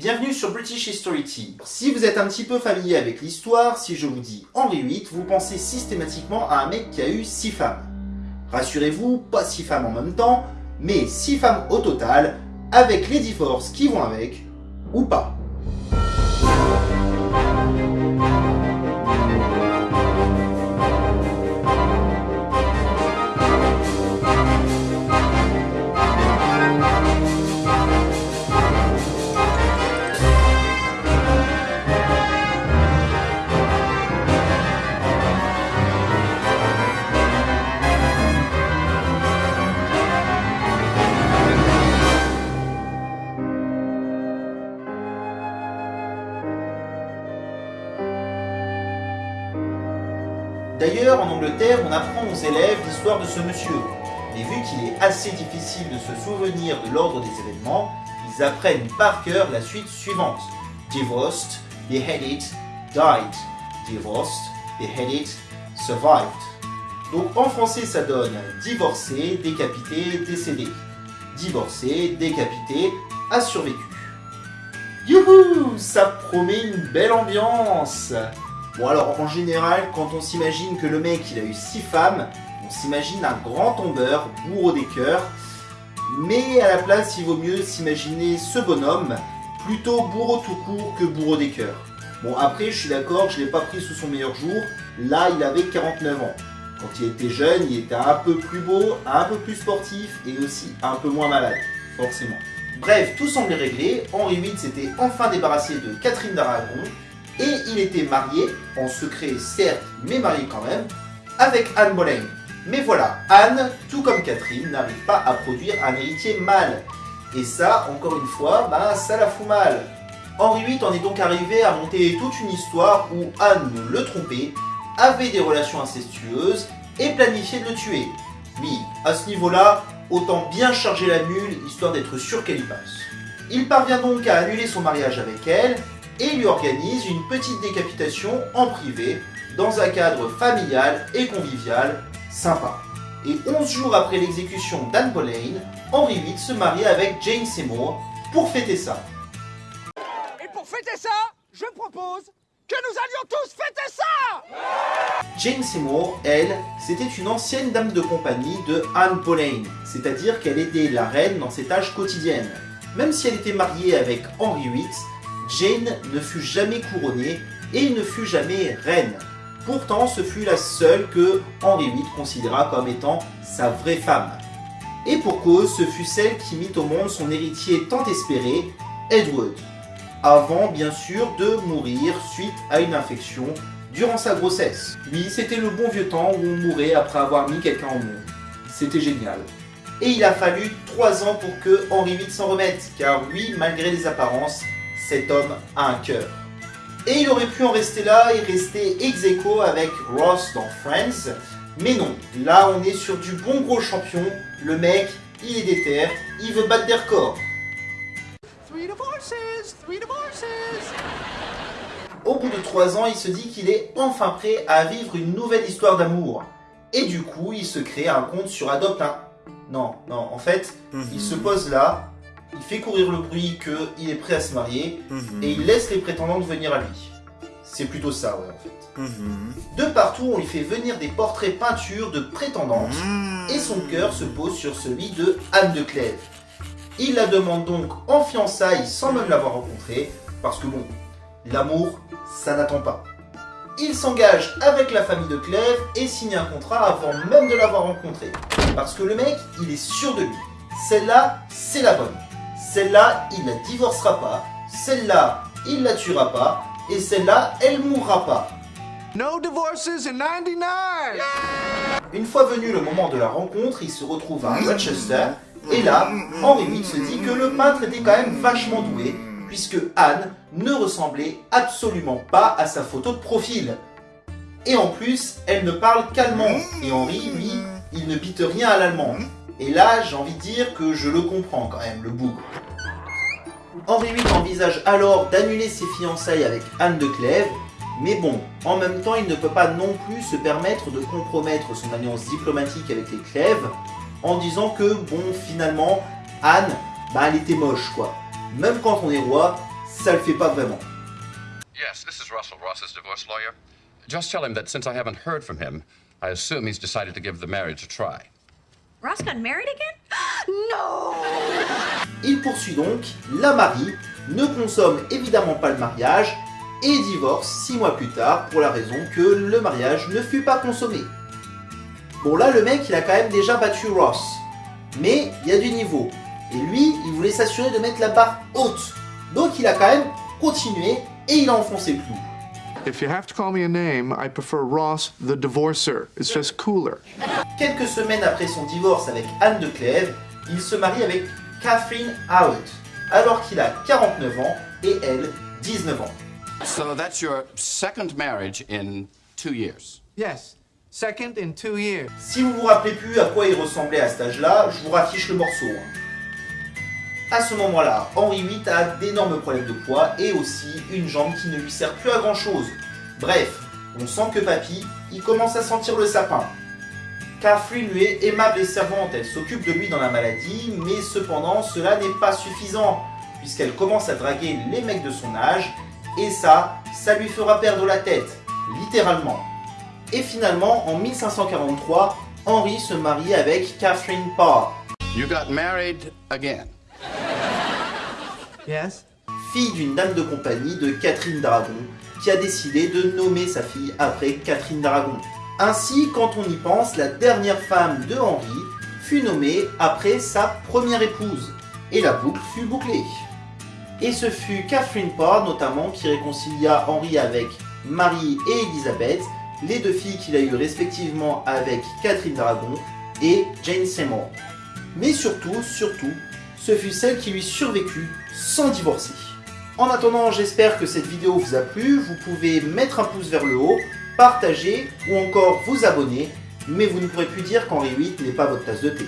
Bienvenue sur British History Tea. Si vous êtes un petit peu familier avec l'histoire, si je vous dis Henri VIII, vous pensez systématiquement à un mec qui a eu 6 femmes. Rassurez-vous, pas 6 femmes en même temps, mais 6 femmes au total, avec les divorces qui vont avec, ou pas. D'ailleurs, en Angleterre, on apprend aux élèves l'histoire de ce monsieur. Mais vu qu'il est assez difficile de se souvenir de l'ordre des événements, ils apprennent par cœur la suite suivante. Divorced, beheaded, died. Divorced, beheaded, survived. Donc en français ça donne divorcé, décapité, décédé. Divorcé, décapité, a survécu. Youhou Ça promet une belle ambiance Bon alors en général, quand on s'imagine que le mec il a eu 6 femmes, on s'imagine un grand tombeur, bourreau des cœurs. Mais à la place, il vaut mieux s'imaginer ce bonhomme, plutôt bourreau tout court que bourreau des cœurs. Bon après, je suis d'accord, je l'ai pas pris sous son meilleur jour, là il avait 49 ans. Quand il était jeune, il était un peu plus beau, un peu plus sportif et aussi un peu moins malade, forcément. Bref, tout semblait réglé, Henri VIII s'était enfin débarrassé de Catherine d'Aragon, et il était marié, en secret certes, mais marié quand même, avec Anne Boleyn. Mais voilà, Anne, tout comme Catherine, n'arrive pas à produire un héritier mâle. Et ça, encore une fois, bah, ça la fout mal. Henri VIII en est donc arrivé à monter toute une histoire où Anne le trompait, avait des relations incestueuses et planifiait de le tuer. Oui, à ce niveau-là, autant bien charger la mule, histoire d'être sûr qu'elle y passe. Il parvient donc à annuler son mariage avec elle, et lui organise une petite décapitation en privé, dans un cadre familial et convivial sympa. Et 11 jours après l'exécution d'Anne Boleyn, Henri VIII se marie avec Jane Seymour pour fêter ça. Et pour fêter ça, je propose que nous allions tous fêter ça Jane Seymour, elle, c'était une ancienne dame de compagnie de Anne Boleyn, c'est-à-dire qu'elle aidait la reine dans ses tâches quotidiennes. Même si elle était mariée avec Henri VIII, Jane ne fut jamais couronnée et ne fut jamais reine. Pourtant, ce fut la seule que Henri VIII considéra comme étant sa vraie femme. Et pour cause, ce fut celle qui mit au monde son héritier tant espéré, Edward. Avant, bien sûr, de mourir suite à une infection durant sa grossesse. Oui, c'était le bon vieux temps où on mourait après avoir mis quelqu'un au monde. C'était génial. Et il a fallu 3 ans pour que Henri VIII s'en remette, car oui, malgré les apparences, cet homme a un cœur. Et il aurait pu en rester là et rester ex aequo avec Ross dans Friends, mais non, là on est sur du bon gros champion, le mec, il est déter, il veut battre des records. Au bout de 3 ans, il se dit qu'il est enfin prêt à vivre une nouvelle histoire d'amour. Et du coup, il se crée un compte sur Adopt un... Non, non, en fait, il se pose là, il fait courir le bruit qu'il est prêt à se marier, Mhm. et il laisse les prétendantes venir à lui. C'est plutôt ça, ouais, en fait. Mhm. De partout, on lui fait venir des portraits peintures de prétendantes, Mhm. et son cœur se pose sur celui de Anne de Clèves. Il la demande donc en fiançailles sans même l'avoir rencontrée, parce que bon, l'amour, ça n'attend pas. Il s'engage avec la famille de Clèves et signe un contrat avant même de l'avoir rencontrée. Parce que le mec, il est sûr de lui. Celle-là, c'est la bonne. Celle-là, il la divorcera pas. Celle-là, il la tuera pas. Et celle-là, elle mourra pas. No divorces in 99 Une fois venu le moment de la rencontre, il se retrouve à Rochester, et là, Henri VIII se dit que le peintre était quand même vachement doué, puisque Anne ne ressemblait absolument pas à sa photo de profil. Et en plus, elle ne parle qu'allemand, et Henri, lui, il ne bite rien à l'allemand. Et là, j'ai envie de dire que je le comprends quand même, le bougre. Henri VIII envisage alors d'annuler ses fiançailles avec Anne de Clèves, mais bon, en même temps, il ne peut pas non plus se permettre de compromettre son alliance diplomatique avec les Clèves en disant que, bon, finalement, Anne, bah, elle était moche, quoi. Même quand on est roi, ça le fait pas vraiment. Yes, this is Russell, Ross's divorce lawyer. Just tell him that since I haven't heard from him, I assume he's decided to give the marriage a try. Ross got married again? no! Il poursuit donc, la marie, ne consomme évidemment pas le mariage et divorce six mois plus tard pour la raison que le mariage ne fut pas consommé. Bon là le mec il a quand même déjà battu Ross, mais il y a du niveau. Et lui il voulait s'assurer de mettre la barre haute. Donc il a quand même continué et il a enfoncé le clou. If you have to call me a name, I prefer Ross the Divorcer. It's just cooler. Quelques semaines après son divorce avec Anne de Clèves, il se marie avec Catherine Howard, alors qu'il a 49 ans et elle 19 ans. So that's your second marriage in two years. Yes, second in two years. Si vous vous rappelez plus à quoi il ressemblait à cet âge-là, je vous raffiche le morceau. hein. À ce moment-là, Henri VIII a d'énormes problèmes de poids et aussi une jambe qui ne lui sert plus à grand chose. Bref, on sent que papy, il commence à sentir le sapin. Catherine lui est aimable et servante, elle s'occupe de lui dans la maladie, mais cependant cela n'est pas suffisant, puisqu'elle commence à draguer les mecs de son âge, et ça, ça lui fera perdre la tête, littéralement. Et finalement, en 1543, Henri se marie avec Catherine Parr, You got married again. Yes? fille d'une dame de compagnie de Catherine d'Aragon, qui a décidé de nommer sa fille après Catherine d'Aragon. Ainsi, quand on y pense, la dernière femme de Henri fut nommée après sa première épouse, et la boucle fut bouclée. Et ce fut Catherine Parr notamment qui réconcilia Henri avec Marie et Elisabeth, les deux filles qu'il a eues respectivement avec Catherine d'Aragon et Jane Seymour. Mais surtout, surtout, ce fut celle qui lui survécut sans divorcer. En attendant, j'espère que cette vidéo vous a plu. Vous pouvez mettre un pouce vers le haut, partager ou encore vous abonner. Mais vous ne pourrez plus dire qu'Henri VIII n'est pas votre tasse de thé.